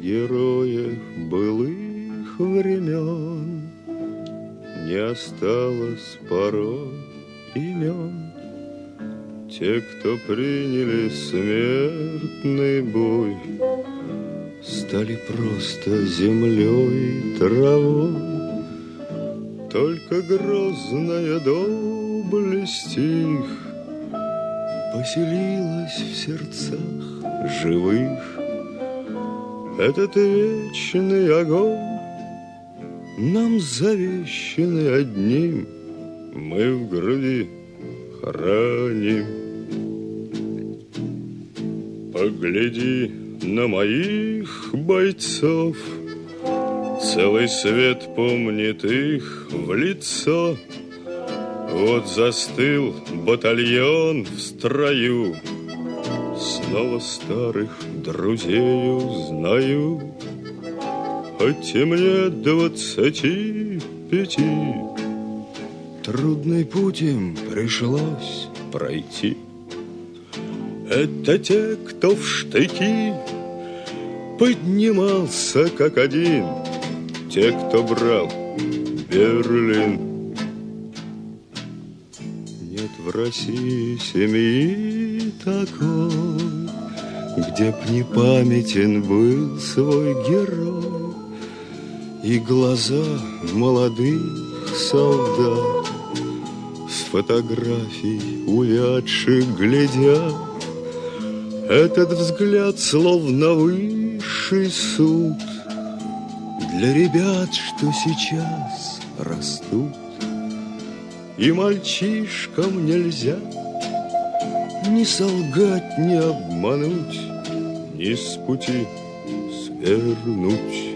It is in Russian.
героях былых времен Не осталось порой имен. Те, кто приняли смертный бой, Стали просто землей и травой. Только грозная доблесть их Поселилась в сердцах живых. Этот вечный огонь Нам завещанный одним Мы в груди храним. Погляди на моих бойцов, Целый свет помнит их в лицо. Вот застыл батальон в строю, Снова старых друзей узнаю, Хоть и мне двадцати пяти, Трудный путь им пришлось пройти. Это те, кто в штыки поднимался как один, Те, кто брал Берлин. Нет в России семьи такой, Где б не памятен был свой герой И глаза молодых солдат С фотографий увядших глядят этот взгляд словно высший суд Для ребят, что сейчас растут. И мальчишкам нельзя Ни солгать, ни обмануть, Ни с пути свернуть.